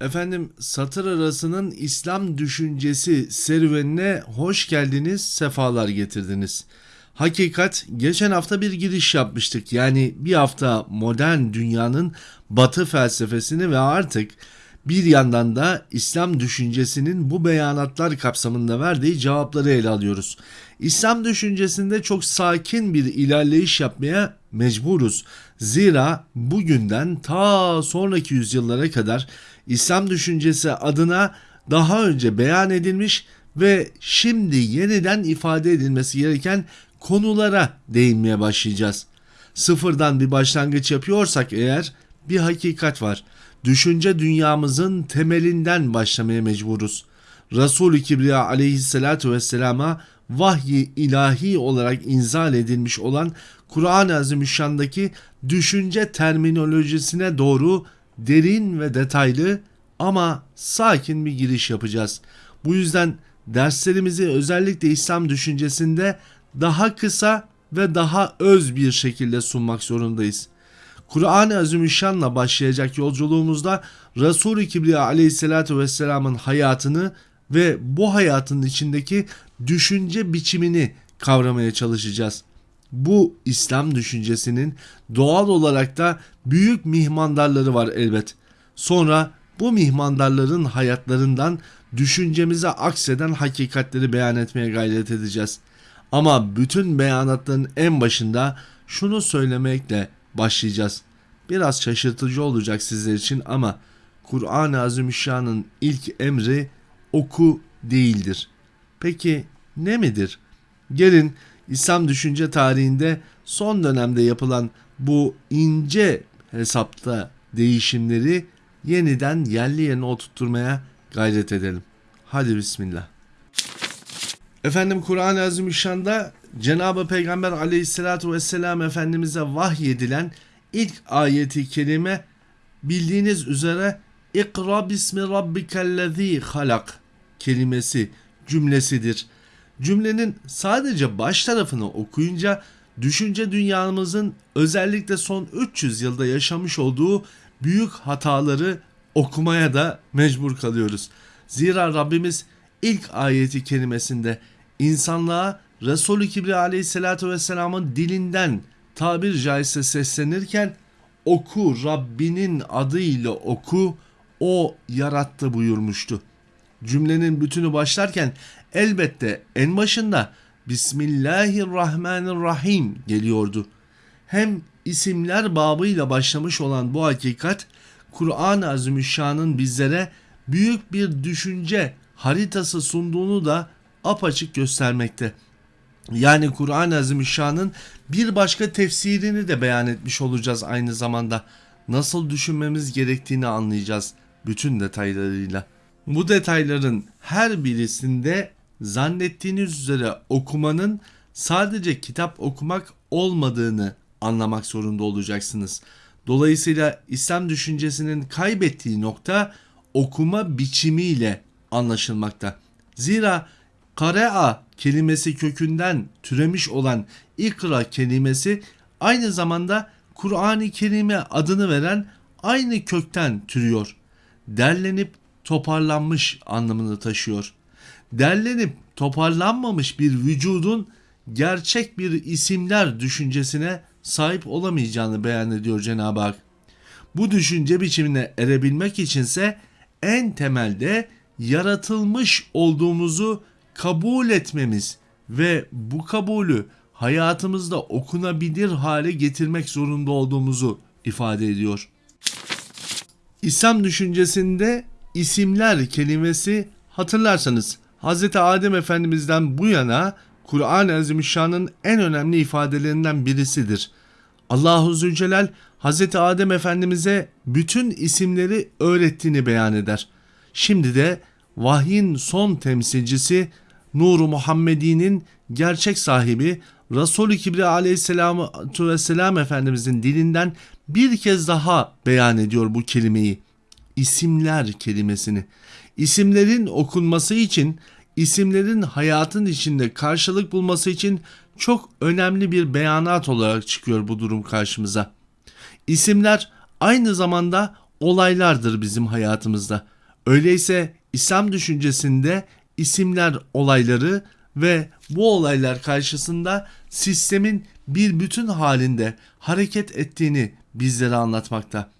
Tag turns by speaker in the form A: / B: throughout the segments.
A: Efendim satır arasının İslam düşüncesi serüvenine hoş geldiniz, sefalar getirdiniz. Hakikat geçen hafta bir giriş yapmıştık. Yani bir hafta modern dünyanın batı felsefesini ve artık bir yandan da İslam düşüncesinin bu beyanatlar kapsamında verdiği cevapları ele alıyoruz. İslam düşüncesinde çok sakin bir ilerleyiş yapmaya mecburuz. Zira bugünden ta sonraki yüzyıllara kadar İslam düşüncesi adına daha önce beyan edilmiş ve şimdi yeniden ifade edilmesi gereken konulara değinmeye başlayacağız. Sıfırdan bir başlangıç yapıyorsak eğer bir hakikat var. Düşünce dünyamızın temelinden başlamaya mecburuz. Resul-i Kibriya aleyhissalatu vesselama vahyi ilahi olarak inzal edilmiş olan Kur'an-ı Azimüşşan'daki düşünce terminolojisine doğru derin ve detaylı ama sakin bir giriş yapacağız. Bu yüzden derslerimizi özellikle İslam düşüncesinde daha kısa ve daha öz bir şekilde sunmak zorundayız. Kur'an-ı Azimüşşan'la başlayacak yolculuğumuzda Resul-i Kibriya aleyhissalatü vesselamın hayatını ve bu hayatın içindeki düşünce biçimini kavramaya çalışacağız. Bu İslam düşüncesinin doğal olarak da büyük mihmandarları var elbet. Sonra bu mihmandarların hayatlarından düşüncemize akseden hakikatleri beyan etmeye gayret edeceğiz. Ama bütün beyanatların en başında şunu söylemekle başlayacağız. Biraz şaşırtıcı olacak sizler için ama Kur'an-ı Azimüşşan'ın ilk emri oku değildir. Peki ne midir? Gelin İslam düşünce tarihinde son dönemde yapılan bu ince hesapta değişimleri yeniden yerli yerine oturtturmaya gayret edelim. Hadi bismillah. Efendim Kur'an-ı Azimüşşan'da Cenab-ı Peygamber aleyhissalatu vesselam Efendimiz'e vahyedilen ilk ayeti kerime bildiğiniz üzere İkra bismi rabbikellezî halak kelimesi cümlesidir. Cümlenin sadece baş tarafını okuyunca düşünce dünyamızın özellikle son 300 yılda yaşamış olduğu büyük hataları okumaya da mecbur kalıyoruz. Zira Rabbimiz ilk ayeti kelimesinde insanlığa Resulü Kibriya aleyhissalatü vesselamın dilinden tabir caizse seslenirken oku Rabbinin adıyla oku o yarattı buyurmuştu. Cümlenin bütünü başlarken elbette en başında Bismillahirrahmanirrahim geliyordu. Hem isimler babıyla başlamış olan bu hakikat Kur'an-ı Azimüşşan'ın bizlere büyük bir düşünce haritası sunduğunu da apaçık göstermekte. Yani Kur'an-ı Azimüşşan'ın bir başka tefsirini de beyan etmiş olacağız aynı zamanda. Nasıl düşünmemiz gerektiğini anlayacağız bütün detaylarıyla. Bu detayların her birisinde zannettiğiniz üzere okumanın sadece kitap okumak olmadığını anlamak zorunda olacaksınız. Dolayısıyla İslam düşüncesinin kaybettiği nokta okuma biçimiyle anlaşılmakta. Zira karea kelimesi kökünden türemiş olan ikra kelimesi aynı zamanda Kur'an-ı Kerim'e adını veren aynı kökten türüyor. Derlenip toparlanmış anlamını taşıyor. Derlenip toparlanmamış bir vücudun gerçek bir isimler düşüncesine sahip olamayacağını beyan ediyor Cenab-ı Hak. Bu düşünce biçimine erebilmek içinse en temelde yaratılmış olduğumuzu kabul etmemiz ve bu kabulü hayatımızda okunabilir hale getirmek zorunda olduğumuzu ifade ediyor. İslam düşüncesinde isimler kelimesi hatırlarsanız Hz. Adem Efendimiz'den bu yana Kur'an-ı Azimüşşan'ın en önemli ifadelerinden birisidir. Allahu Zülcelal Hz. Adem Efendimiz'e bütün isimleri öğrettiğini beyan eder. Şimdi de vahyin son temsilcisi Nuru Muhammedi'nin gerçek sahibi Resulü Kibriya aleyhissalatu vesselam Efendimizin dilinden bir kez daha beyan ediyor bu kelimeyi. İsimler kelimesini. İsimlerin okunması için, isimlerin hayatın içinde karşılık bulması için çok önemli bir beyanat olarak çıkıyor bu durum karşımıza. İsimler aynı zamanda olaylardır bizim hayatımızda. Öyleyse İslam düşüncesinde isimler olayları ve bu olaylar karşısında sistemin bir bütün halinde hareket ettiğini bizlere anlatmakta.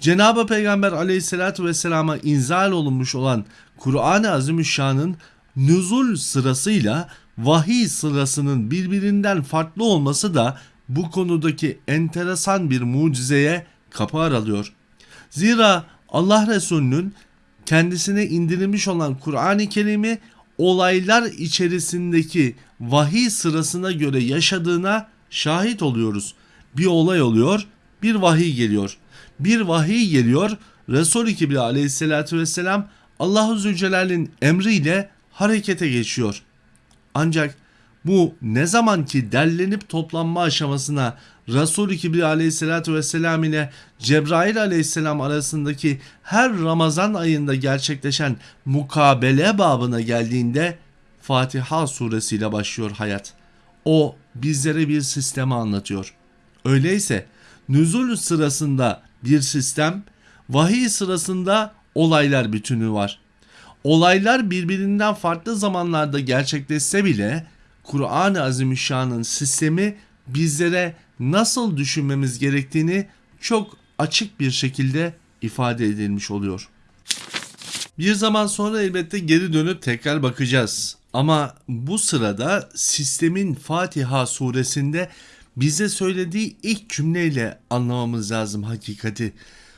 A: Cenab-ı Peygamber aleyhissalatü vesselama inzal olunmuş olan Kur'an-ı Azimüşşan'ın nüzul sırasıyla vahiy sırasının birbirinden farklı olması da bu konudaki enteresan bir mucizeye kapı aralıyor. Zira Allah Resulü'nün kendisine indirilmiş olan Kur'an-ı Kerim'i olaylar içerisindeki vahiy sırasına göre yaşadığına şahit oluyoruz. Bir olay oluyor, bir vahiy geliyor. Bir vahiy geliyor, Resul-i Kibri aleyhissalatü vesselam Allahu Zülcelal'in emriyle harekete geçiyor. Ancak bu ne zaman ki derlenip toplanma aşamasına Resul-i Kibri aleyhissalatü vesselam ile Cebrail aleyhisselam arasındaki her Ramazan ayında gerçekleşen mukabele babına geldiğinde Fatiha suresiyle başlıyor hayat. O bizlere bir sistemi anlatıyor. Öyleyse nüzul sırasında bir sistem, vahiy sırasında olaylar bütünü var. Olaylar birbirinden farklı zamanlarda gerçekleşse bile Kur'an-ı Azimüşşan'ın sistemi bizlere nasıl düşünmemiz gerektiğini çok açık bir şekilde ifade edilmiş oluyor. Bir zaman sonra elbette geri dönüp tekrar bakacağız. Ama bu sırada sistemin Fatiha suresinde bize söylediği ilk cümleyle anlamamız lazım hakikati.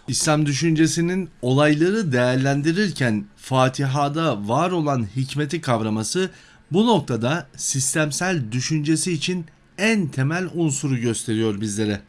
A: İslam düşüncesinin olayları değerlendirirken Fatiha'da var olan hikmeti kavraması bu noktada sistemsel düşüncesi için en temel unsuru gösteriyor bizlere.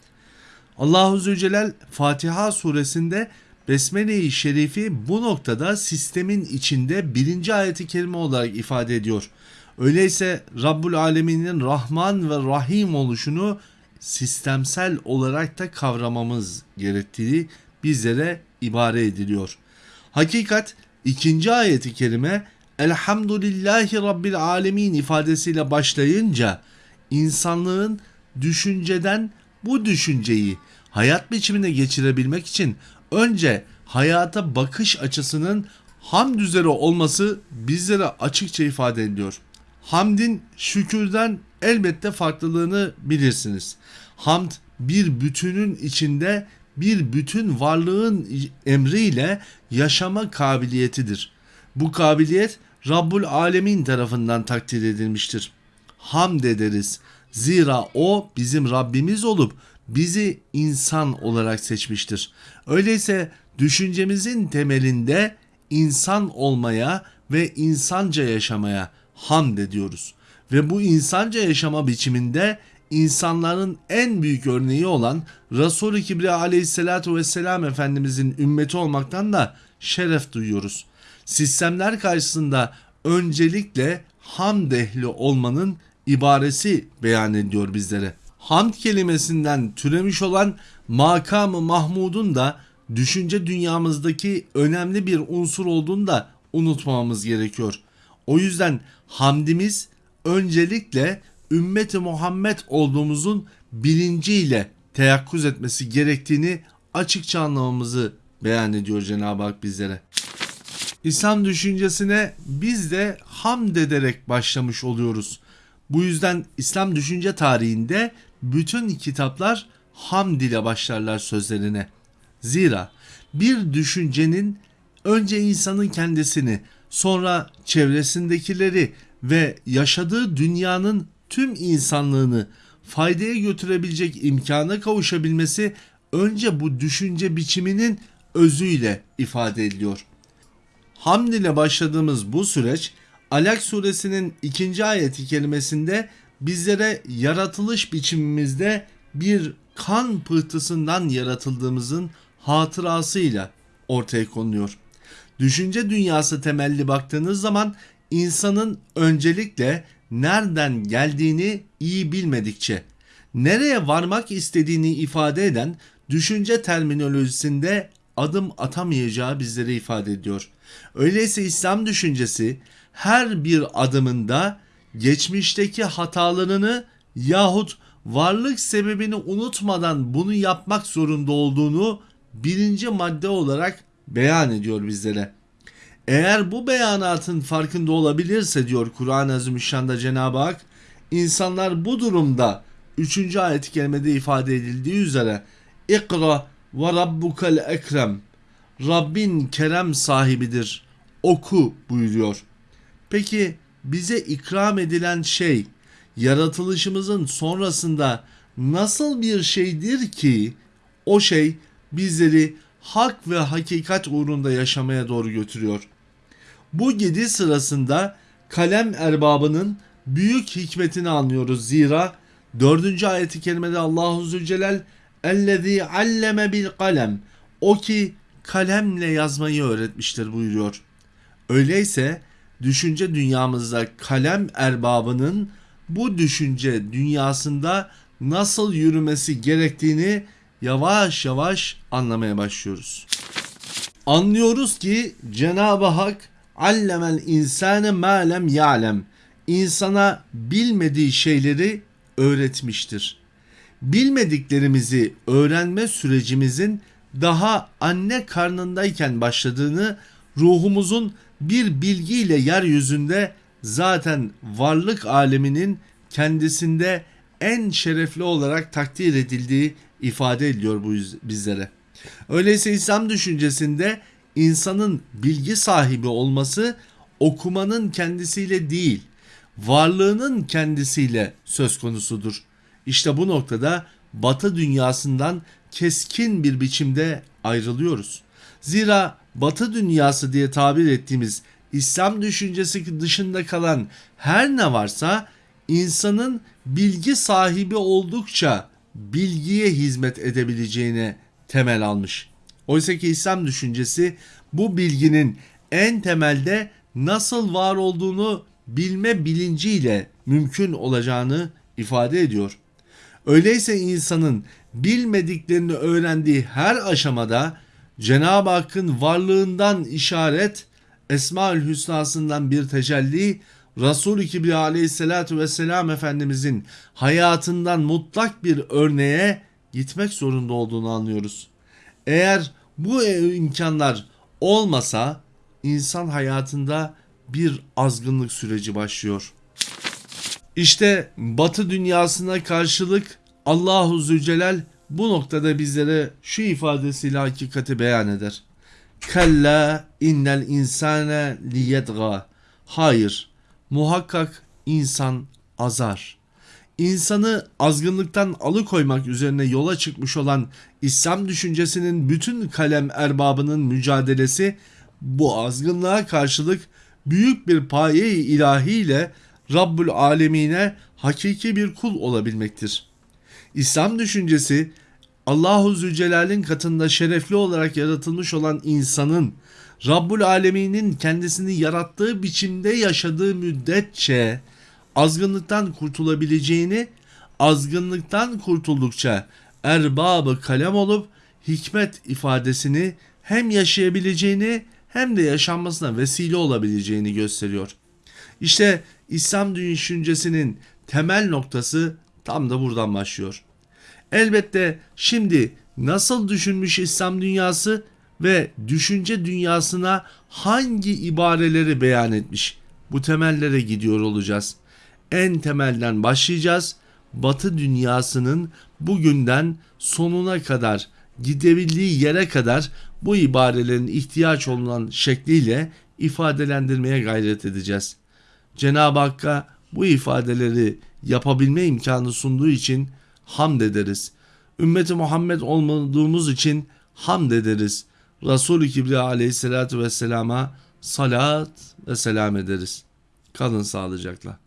A: Allahu Zülcelal Fatiha suresinde Besmele-i Şerifi bu noktada sistemin içinde birinci ayeti kerime olarak ifade ediyor. Öyleyse Rabbul Alemin'in Rahman ve Rahim oluşunu sistemsel olarak da kavramamız gerektiği bizlere ibare ediliyor. Hakikat ikinci ayeti kerime Elhamdülillahi Rabbil Alemin ifadesiyle başlayınca insanlığın düşünceden bu düşünceyi hayat biçimine geçirebilmek için önce hayata bakış açısının hamd üzere olması bizlere açıkça ifade ediyor. Hamdin şükürden elbette farklılığını bilirsiniz. Hamd bir bütünün içinde bir bütün varlığın emriyle yaşama kabiliyetidir. Bu kabiliyet Rabbul Alemin tarafından takdir edilmiştir. Hamd ederiz. Zira o bizim Rabbimiz olup bizi insan olarak seçmiştir. Öyleyse düşüncemizin temelinde insan olmaya ve insanca yaşamaya hamd ediyoruz. Ve bu insanca yaşama biçiminde insanların en büyük örneği olan Resul-i Kibriya aleyhissalatu vesselam Efendimizin ümmeti olmaktan da şeref duyuyoruz. Sistemler karşısında öncelikle hamd ehli olmanın ibaresi beyan ediyor bizlere. Hamd kelimesinden türemiş olan makamı Mahmud'un da düşünce dünyamızdaki önemli bir unsur olduğunu da unutmamamız gerekiyor. O yüzden hamdimiz öncelikle ümmeti Muhammed olduğumuzun bilinciyle teyakkuz etmesi gerektiğini açıkça anlamamızı beyan ediyor Cenab-ı Hak bizlere. İslam düşüncesine biz de hamd ederek başlamış oluyoruz. Bu yüzden İslam düşünce tarihinde bütün kitaplar hamd ile başlarlar sözlerine. Zira bir düşüncenin önce insanın kendisini, sonra çevresindekileri ve yaşadığı dünyanın tüm insanlığını faydaya götürebilecek imkana kavuşabilmesi önce bu düşünce biçiminin özüyle ifade ediliyor. Hamd ile başladığımız bu süreç Alak suresinin ikinci ayeti kelimesinde bizlere yaratılış biçimimizde bir kan pıhtısından yaratıldığımızın hatırasıyla ortaya konuluyor. Düşünce dünyası temelli baktığınız zaman insanın öncelikle nereden geldiğini iyi bilmedikçe, nereye varmak istediğini ifade eden düşünce terminolojisinde adım atamayacağı bizlere ifade ediyor. Öyleyse İslam düşüncesi her bir adımında geçmişteki hatalarını yahut varlık sebebini unutmadan bunu yapmak zorunda olduğunu birinci madde olarak beyan ediyor bizlere. Eğer bu beyanatın farkında olabilirse diyor Kur'an-ı Azimüşşan'da Cenab-ı Hak, insanlar bu durumda 3. ayet-i kerimede ifade edildiği üzere İkra ve rabbukel ekrem Rabbin kerem sahibidir. Oku buyuruyor. Peki bize ikram edilen şey yaratılışımızın sonrasında nasıl bir şeydir ki o şey bizleri hak ve hakikat uğrunda yaşamaya doğru götürüyor. Bu gidi sırasında kalem erbabının büyük hikmetini anlıyoruz. Zira 4. ayeti kerimede Allahu Zülcelal ellezî alleme bil kalem o ki kalemle yazmayı öğretmiştir buyuruyor. Öyleyse düşünce dünyamızda kalem erbabının bu düşünce dünyasında nasıl yürümesi gerektiğini yavaş yavaş anlamaya başlıyoruz. Anlıyoruz ki Cenab-ı Hak allemel insane ma lem ya'lem insana bilmediği şeyleri öğretmiştir. Bilmediklerimizi öğrenme sürecimizin daha anne karnındayken başladığını ruhumuzun bir bilgiyle yeryüzünde zaten varlık aleminin kendisinde en şerefli olarak takdir edildiği ifade ediliyor bu bizlere. Öyleyse İslam düşüncesinde insanın bilgi sahibi olması okumanın kendisiyle değil, varlığının kendisiyle söz konusudur. İşte bu noktada Batı dünyasından keskin bir biçimde ayrılıyoruz. Zira Batı dünyası diye tabir ettiğimiz İslam düşüncesi dışında kalan her ne varsa insanın bilgi sahibi oldukça bilgiye hizmet edebileceğine temel almış. Oysa ki İslam düşüncesi bu bilginin en temelde nasıl var olduğunu bilme bilinciyle mümkün olacağını ifade ediyor. Öyleyse insanın bilmediklerini öğrendiği her aşamada Cenab-ı Hakk'ın varlığından işaret, Esmaül Hüsna'sından bir tecelli, Resul-i Kibriya aleyhissalatu vesselam Efendimizin hayatından mutlak bir örneğe gitmek zorunda olduğunu anlıyoruz. Eğer bu imkanlar olmasa insan hayatında bir azgınlık süreci başlıyor. İşte Batı dünyasına karşılık Allahu Zülcelal bu noktada bizlere şu ifadesiyle hakikati beyan eder. Kalla innel insane liyedga. Hayır, muhakkak insan azar. İnsanı azgınlıktan alıkoymak üzerine yola çıkmış olan İslam düşüncesinin bütün kalem erbabının mücadelesi bu azgınlığa karşılık büyük bir paye ilahiyle Rabbül Alemine hakiki bir kul olabilmektir. İslam düşüncesi Allahu Zülcelal'in katında şerefli olarak yaratılmış olan insanın Rabbul Alemin'in kendisini yarattığı biçimde yaşadığı müddetçe azgınlıktan kurtulabileceğini, azgınlıktan kurtuldukça erbabı kalem olup hikmet ifadesini hem yaşayabileceğini hem de yaşanmasına vesile olabileceğini gösteriyor. İşte İslam düşüncesinin temel noktası tam da buradan başlıyor. Elbette şimdi nasıl düşünmüş İslam dünyası ve düşünce dünyasına hangi ibareleri beyan etmiş? Bu temellere gidiyor olacağız. En temelden başlayacağız. Batı dünyasının bugünden sonuna kadar gidebildiği yere kadar bu ibarelerin ihtiyaç olunan şekliyle ifadelendirmeye gayret edeceğiz. Cenab-ı Hakk'a bu ifadeleri yapabilme imkanı sunduğu için hamd ederiz. Ümmeti Muhammed olmadığımız için hamd ederiz. Resul-i Kibriya aleyhissalatü vesselama salat ve selam ederiz. Kalın sağlıcakla.